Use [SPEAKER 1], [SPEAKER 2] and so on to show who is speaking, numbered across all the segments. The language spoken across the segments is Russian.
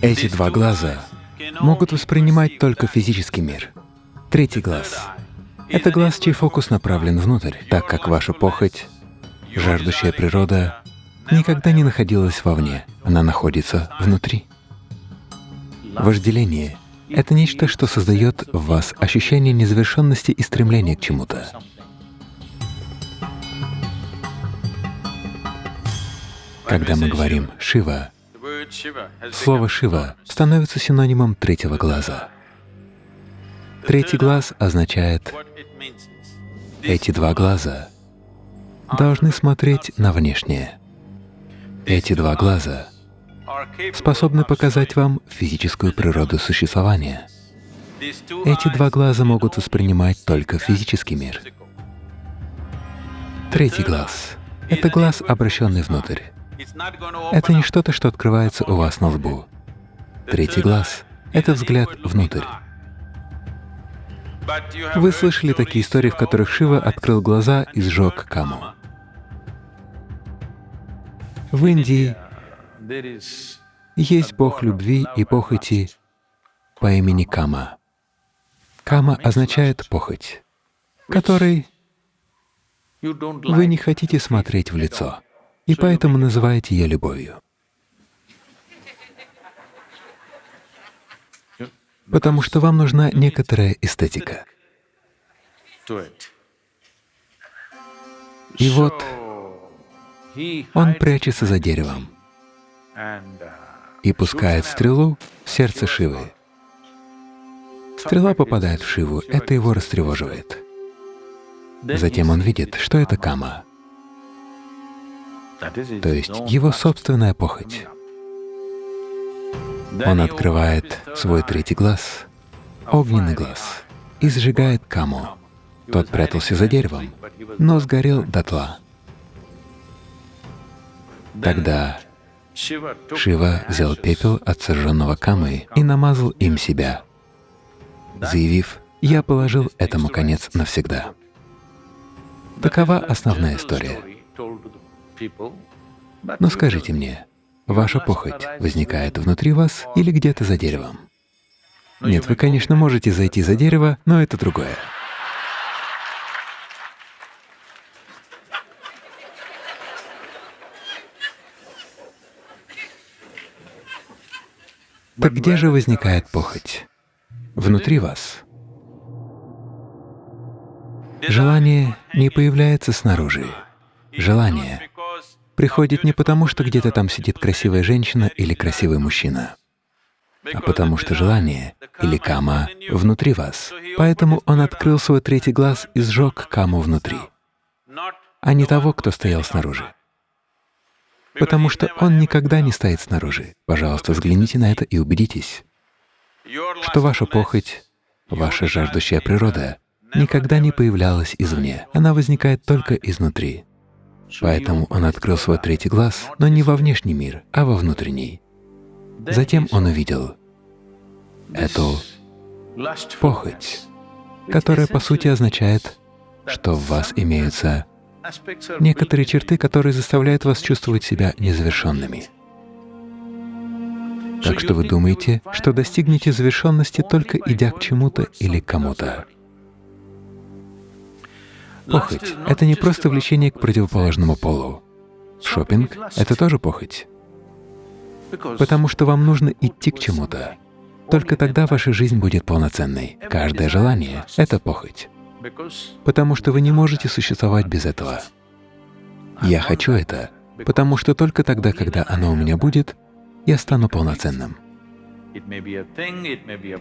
[SPEAKER 1] Эти два глаза могут воспринимать только физический мир. Третий глаз — это глаз, чей фокус направлен внутрь, так как ваша похоть, жаждущая природа, никогда не находилась вовне, она находится внутри. Вожделение — это нечто, что создает в вас ощущение незавершенности и стремления к чему-то. Когда мы говорим «Шива», слово «Шива» становится синонимом третьего глаза. Третий глаз означает «эти два глаза должны смотреть на внешнее». Эти два глаза способны показать вам физическую природу существования. Эти два глаза могут воспринимать только физический мир. Третий глаз — это глаз, обращенный внутрь. Это не что-то, что открывается у вас на лбу. Третий глаз — это взгляд внутрь. Вы слышали такие истории, в которых Шива открыл глаза и сжег каму. В Индии есть бог любви и похоти по имени Кама. Кама означает похоть, которой вы не хотите смотреть в лицо и поэтому называете ее любовью. Потому что вам нужна некоторая эстетика. И вот он прячется за деревом и пускает стрелу в сердце Шивы. Стрела попадает в Шиву, это его растревоживает. Затем он видит, что это Кама то есть его собственная похоть. Он открывает свой третий глаз, огненный глаз, и сжигает каму. Тот прятался за деревом, но сгорел дотла. Тогда Шива взял пепел от сожженного камы и намазал им себя, заявив, «Я положил этому конец навсегда». Такова основная история. Но скажите мне, ваша похоть возникает внутри вас или где-то за деревом? Нет, вы, конечно, можете зайти за дерево, но это другое. Так где же возникает похоть? Внутри вас. Желание не появляется снаружи. Желание приходит не потому, что где-то там сидит красивая женщина или красивый мужчина, а потому что желание или кама внутри вас. Поэтому он открыл свой третий глаз и сжег каму внутри, а не того, кто стоял снаружи. Потому что он никогда не стоит снаружи. Пожалуйста, взгляните на это и убедитесь, что ваша похоть, ваша жаждущая природа никогда не появлялась извне, она возникает только изнутри. Поэтому он открыл свой третий глаз, но не во внешний мир, а во внутренний. Затем он увидел эту похоть, которая по сути означает, что в вас имеются некоторые черты, которые заставляют вас чувствовать себя незавершенными. Так что вы думаете, что достигнете завершенности только идя к чему-то или кому-то. Похоть — это не просто влечение к противоположному полу. Шопинг — это тоже похоть. Потому что вам нужно идти к чему-то. Только тогда ваша жизнь будет полноценной. Каждое желание — это похоть. Потому что вы не можете существовать без этого. Я хочу это, потому что только тогда, когда оно у меня будет, я стану полноценным.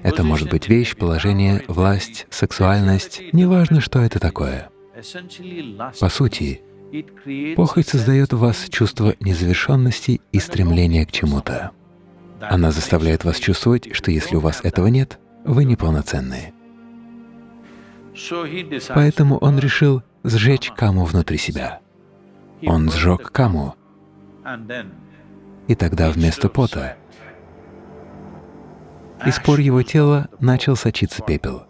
[SPEAKER 1] Это может быть вещь, положение, власть, сексуальность, неважно, что это такое. По сути, похоть создает в вас чувство незавершенности и стремления к чему-то. Она заставляет вас чувствовать, что если у вас этого нет, вы неполноценны. Поэтому он решил сжечь каму внутри себя. Он сжег каму, и тогда вместо пота из пор его тела начал сочиться пепел.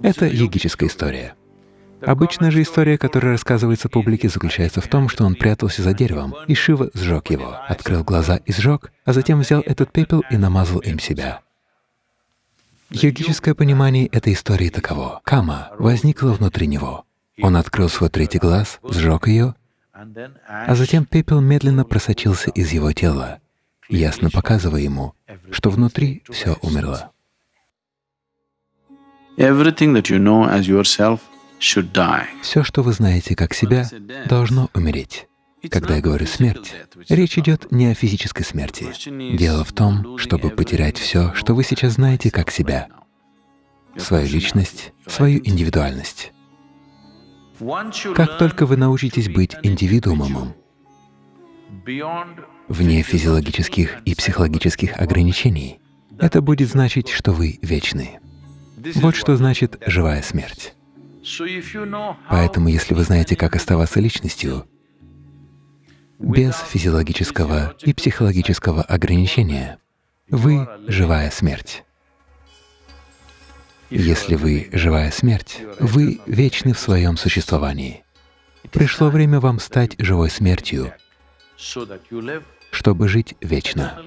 [SPEAKER 1] Это егическая история. Обычная же история, которая рассказывается публике, заключается в том, что он прятался за деревом, и Шива сжег его, открыл глаза и сжег, а затем взял этот пепел и намазал им себя. Йогическое понимание этой истории таково. Кама возникла внутри него. Он открыл свой третий глаз, сжег ее, а затем пепел медленно просочился из его тела, ясно показывая ему, что внутри все умерло. Все, что вы знаете как себя, должно умереть. Когда я говорю «смерть», речь идет не о физической смерти. Дело в том, чтобы потерять все, что вы сейчас знаете как себя, свою личность, свою индивидуальность. Как только вы научитесь быть индивидуумом, вне физиологических и психологических ограничений, это будет значить, что вы вечны. Вот что значит живая смерть. Поэтому, если вы знаете, как оставаться личностью, без физиологического и психологического ограничения, вы — живая смерть. Если вы — живая смерть, вы вечны в своем существовании. Пришло время вам стать живой смертью, чтобы жить вечно.